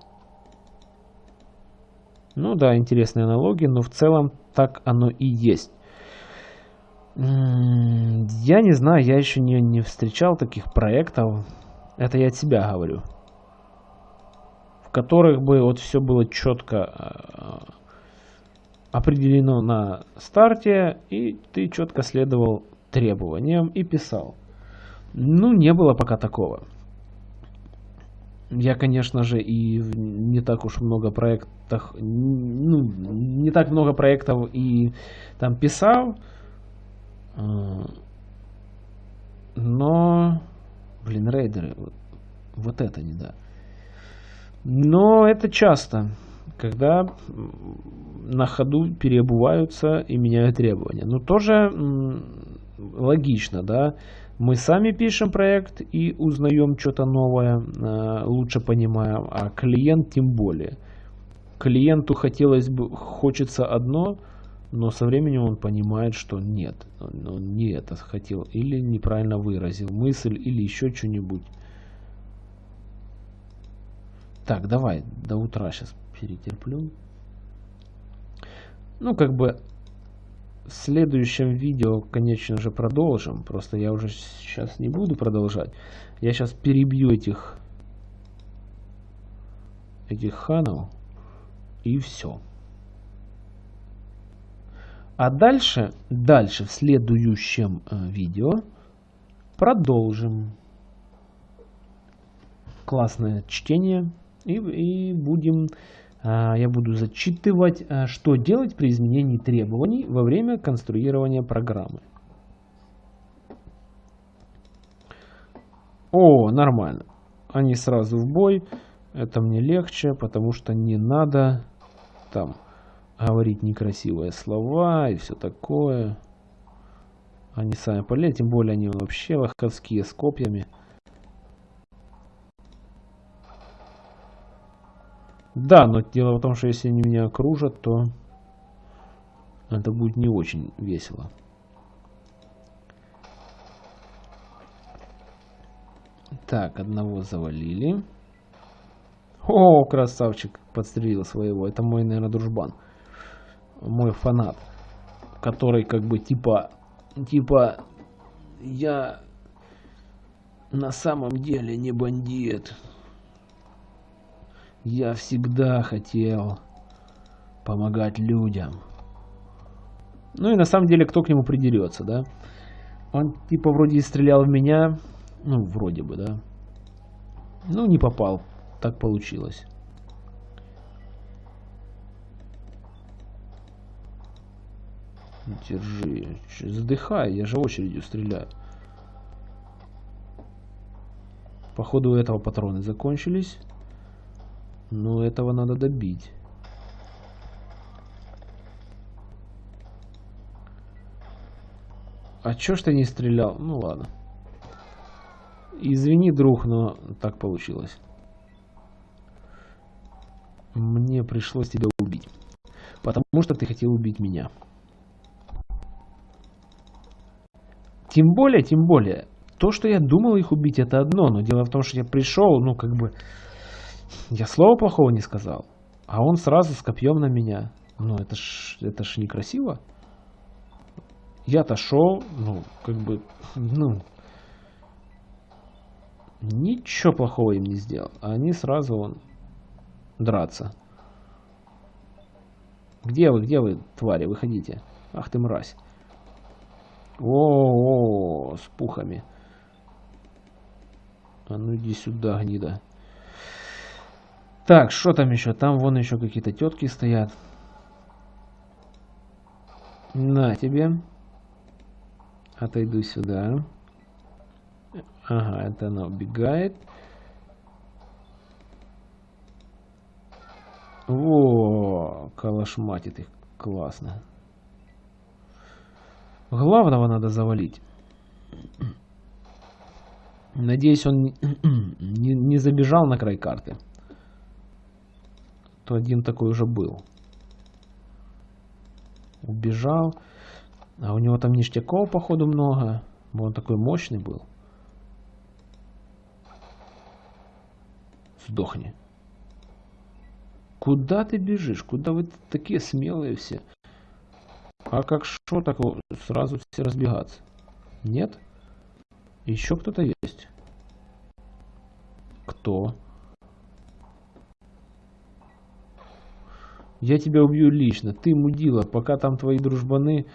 Ну да, интересные аналогии, но в целом так оно и есть. Я не знаю, я еще не, не встречал таких проектов. Это я от себя говорю. В которых бы вот все было четко э, определено на старте, и ты четко следовал требованиям и писал. Ну, не было пока такого. Я, конечно же, и не так уж много проектов, ну, не так много проектов и там писал, а, но, блин, рейдеры, вот это не да. Но это часто, когда на ходу переобуваются и меняют требования. Но тоже логично, да, мы сами пишем проект и узнаем что-то новое, э, лучше понимаем, а клиент тем более. Клиенту хотелось бы, хочется одно, но со временем он понимает, что нет, он не это хотел, или неправильно выразил мысль, или еще что-нибудь. Так, давай, до утра сейчас перетерплю. Ну, как бы в следующем видео, конечно же, продолжим. Просто я уже сейчас не буду продолжать. Я сейчас перебью этих этих ханов и все. А дальше, дальше в следующем э, видео Продолжим. Классное чтение. И, и будем, я буду зачитывать, а, что делать при изменении требований во время конструирования программы. О, нормально. Они сразу в бой. Это мне легче, потому что не надо там говорить некрасивые слова и все такое. Они сами полезли, тем более они вообще лоховские с копьями. Да, но дело в том, что если они меня окружат, то это будет не очень весело. Так, одного завалили. О, красавчик, подстрелил своего. Это мой, наверное, дружбан. Мой фанат. Который как бы типа... Типа... Я на самом деле не бандит. Я всегда хотел помогать людям. Ну и на самом деле, кто к нему придерется, да? Он типа вроде и стрелял в меня. Ну, вроде бы, да. Ну, не попал так получилось. Держи. Задыхай, я же очередью стреляю. Походу у этого патроны закончились. Но этого надо добить. А чё ж ты не стрелял? Ну ладно. Извини, друг, но так получилось. Мне пришлось тебя убить. Потому что ты хотел убить меня. Тем более, тем более, то, что я думал их убить, это одно. Но дело в том, что я пришел, ну, как бы... Я слова плохого не сказал. А он сразу с копьем на меня. Ну, это ж, это ж некрасиво. Я-то шел, ну, как бы, ну... Ничего плохого им не сделал. А они сразу, он, драться. Где вы, где вы, твари, выходите. Ах ты мразь. О, -о, -о с пухами. А ну иди сюда, гнида. Так, что там еще? Там вон еще какие-то тетки стоят. На тебе. Отойду сюда. Ага, это она убегает. О, калашматит их. Классно. Главного надо завалить. Надеюсь, он не, не забежал на край карты. То один такой уже был. Убежал. А у него там ништяков, походу, много. Он такой мощный был. Сдохни. Куда ты бежишь? Куда вы такие смелые все? А как что, так сразу все разбегаться? Нет? Еще кто-то есть? Кто? Я тебя убью лично. Ты мудила, пока там твои дружбаны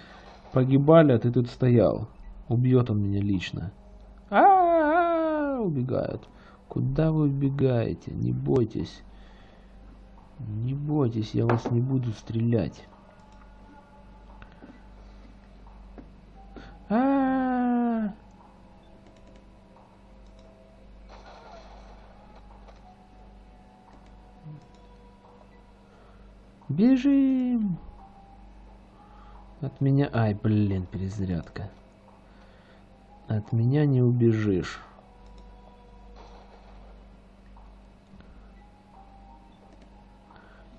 погибали, а ты тут стоял. Убьет он меня лично. А, -а, -а, -а убегают. Куда вы убегаете? Не бойтесь. Не бойтесь, я вас не буду стрелять. Бежим! От меня... Ай, блин, перезарядка. От меня не убежишь.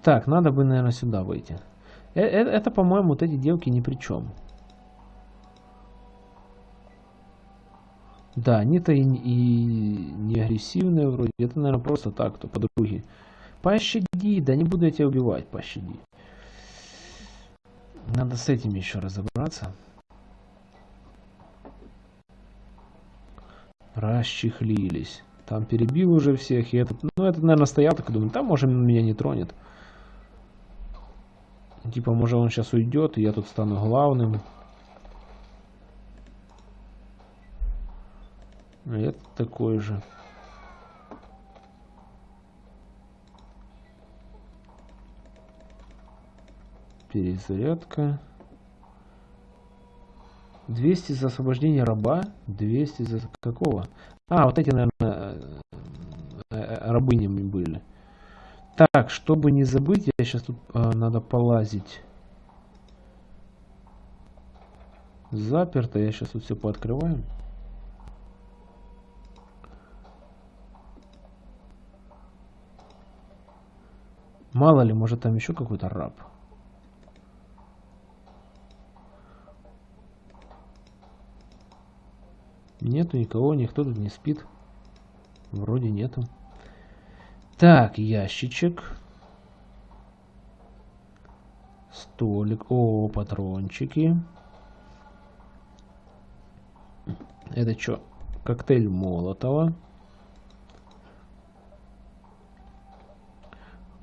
Так, надо бы, наверное, сюда выйти. Э, э, это, это по-моему, вот эти девки ни при чем. Да, они-то и, и не агрессивные вроде. Это, наверное, просто так, то подруги. Пощади, да не буду я тебя убивать, пощади. Надо с этим еще разобраться. Расчехлились. Там перебил уже всех. И этот, ну, этот, наверное, стоял так и думаю, там, может, меня не тронет. Типа, может он сейчас уйдет, и я тут стану главным. Это такой же. Перезарядка. 200 за освобождение раба. 200 за какого? А, вот эти, наверное, э, э, рабынями были. Так, чтобы не забыть, я сейчас тут а, надо полазить. Заперто, я сейчас тут все пооткрываю. Мало ли, может там еще какой-то раб. Нету никого, никто тут не спит. Вроде нету. Так, ящичек. Столик. О, патрончики. Это что? Коктейль Молотова.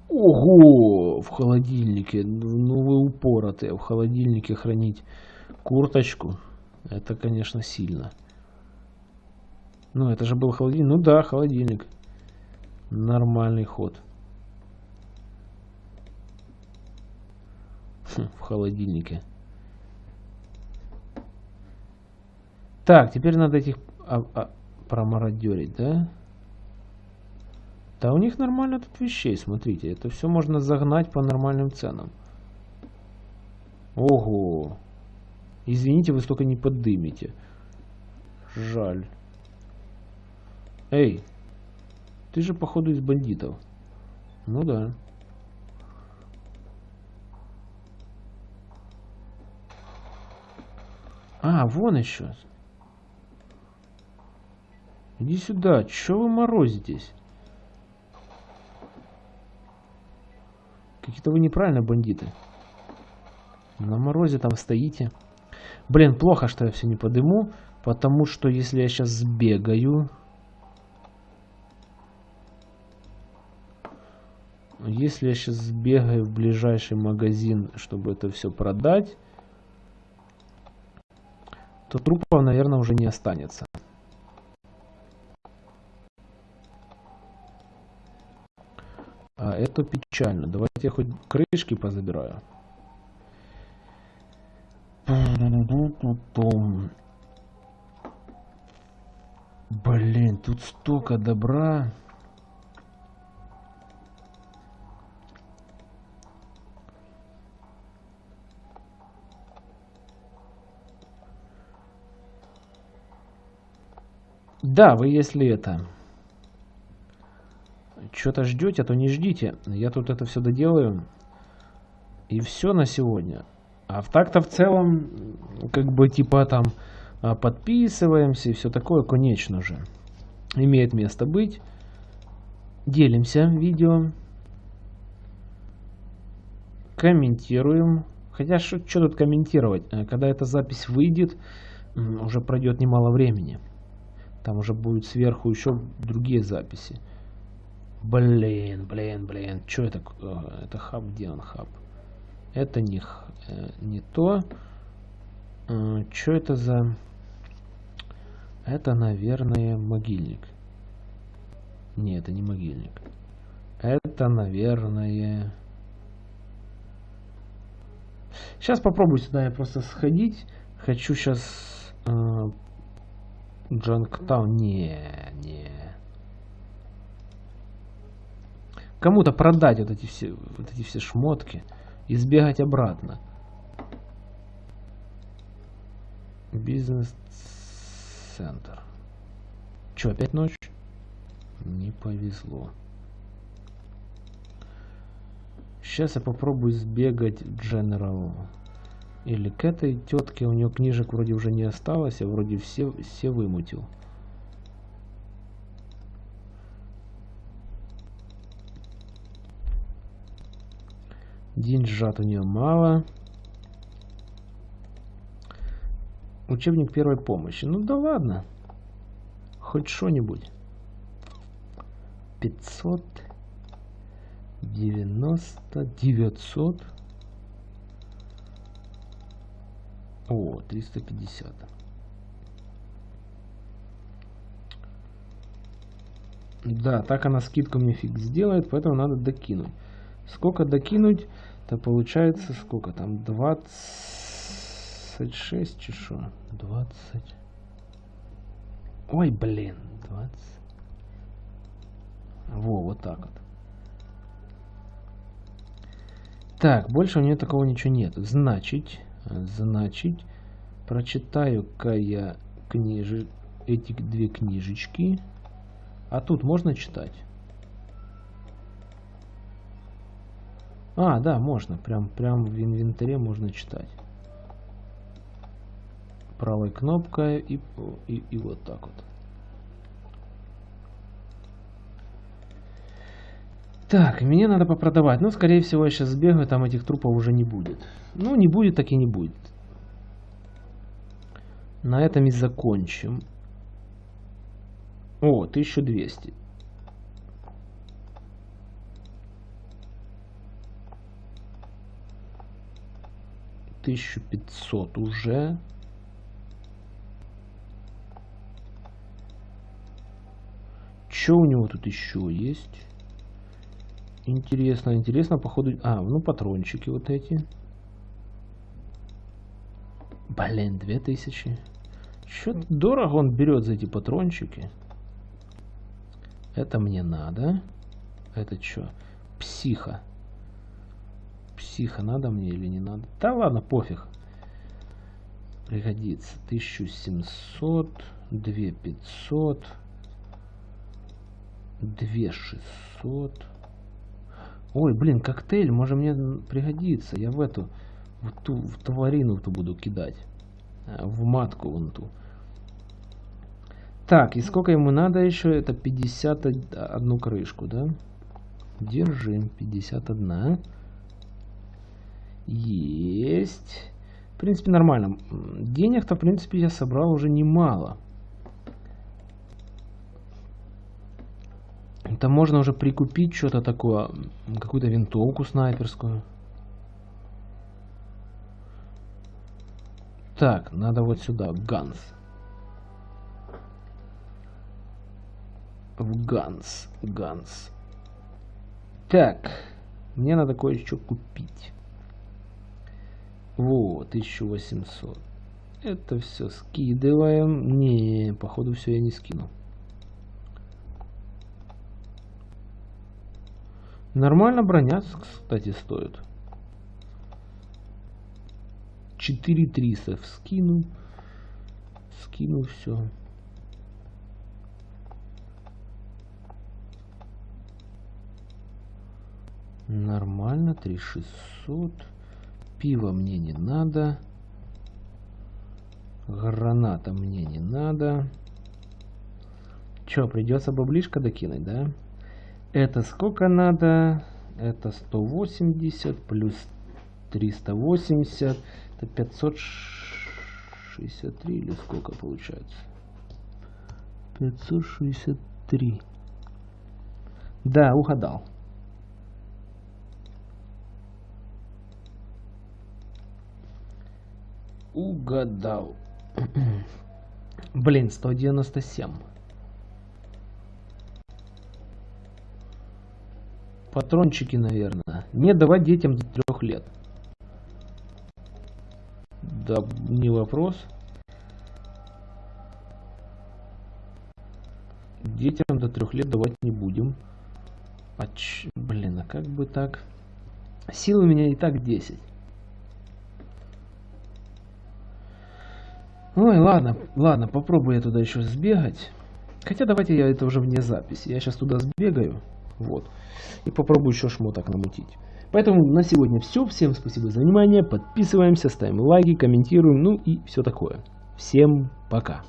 Ого! В холодильнике. Ну вы упоротые. В холодильнике хранить курточку. Это, конечно, сильно. Ну, это же был холодильник. Ну да, холодильник. Нормальный ход. Хм, в холодильнике. Так, теперь надо этих а, а, промародерить, да? Да у них нормально тут вещей, смотрите. Это все можно загнать по нормальным ценам. Ого. Извините, вы столько не поддымите. Жаль. Эй, ты же походу из бандитов. Ну да. А, вон еще. Иди сюда. Че вы морозитесь? Какие-то вы неправильно бандиты. На морозе там стоите. Блин, плохо, что я все не подыму. Потому что если я сейчас сбегаю... Если я сейчас сбегаю в ближайший магазин, чтобы это все продать, то трупов, наверное, уже не останется. А это печально. Давайте я хоть крышки позабираю. Блин, тут столько добра. Да, вы если это что-то ждете, то не ждите. Я тут это все доделаю. И все на сегодня. А в так-то в целом, как бы типа там а, подписываемся и все такое, конечно же. Имеет место быть. Делимся видео. Комментируем. Хотя что тут комментировать? Э, когда эта запись выйдет, уже пройдет немало времени. Там уже будет сверху еще другие записи. Блин, блин, блин. Что это? Э, это хаб, где он хаб? Это не, э, не то. Э, Что это за... Это, наверное, могильник. Не, это не могильник. Это, наверное... Сейчас попробую сюда я просто сходить. Хочу сейчас Джанктаун. Не, не. Кому-то продать вот эти все, вот эти все шмотки и сбегать обратно. Бизнес-центр. Че, опять ночь? Не повезло. Сейчас я попробую сбегать в General. Или к этой тетке, у нее книжек вроде уже не осталось, а вроде все, все вымутил. Деньжат у нее мало. Учебник первой помощи. Ну да ладно. Хоть что-нибудь. 500. 90. 900. О, 350. Да, так она скидку мне фиг сделает, поэтому надо докинуть. Сколько докинуть? То получается сколько там? 26 чешу. 20. Ой, блин. 20. Во, вот так вот. Так, больше у нее такого ничего нет. Значит, значит, прочитаю-ка я книжи, эти две книжечки. А тут можно читать? А, да, можно. Прям, прям в инвентаре можно читать. Правой кнопкой и, и, и вот так вот. Так, мне надо попродавать. Ну, скорее всего, я сейчас сбегаю, там этих трупов уже не будет. Ну, не будет, так и не будет. На этом и закончим. О, 1200. Тысячу пятьсот уже. Что у него тут еще есть? Интересно, интересно, походу... А, ну патрончики вот эти. Блин, 2000. Что-то дорого он берет за эти патрончики. Это мне надо. Это что? Психа. Психа надо мне или не надо? Да ладно, пофиг. Пригодится. 1700, 2500, 2600. Ой, блин, коктейль, может мне пригодится. Я в эту, в ту, в тварину ту буду кидать. Э, в матку вон ту. Так, и сколько ему надо еще? Это 51 крышку, да? Держим, 51. Есть. В принципе, нормально. Денег-то, в принципе, я собрал уже немало. Это можно уже прикупить что-то такое, какую-то винтовку снайперскую. Так, надо вот сюда, Ганс. В Ганс, Ганс. Так, мне надо кое-что купить. Вот, 1800. Это все скидываем. Не, походу все я не скину. Нормально броня, кстати, стоит. 4300 скину. Скину все. Нормально, 3600. Пиво мне не надо. Граната мне не надо. Че, придется баблишко докинуть, да? Это сколько надо? Это 180 плюс 380. Это 563 или сколько получается? 563. Да, угадал. Угадал. Блин, 197. Патрончики, наверное. Не давать детям до трех лет. Да, не вопрос. Детям до трех лет давать не будем. А ч... Блин, а как бы так? Сил у меня и так 10. Ой, ладно, ладно, попробую я туда еще сбегать. Хотя давайте я это уже вне записи. Я сейчас туда сбегаю. Вот. И попробую еще шмоток намутить. Поэтому на сегодня все. Всем спасибо за внимание. Подписываемся, ставим лайки, комментируем. Ну и все такое. Всем пока.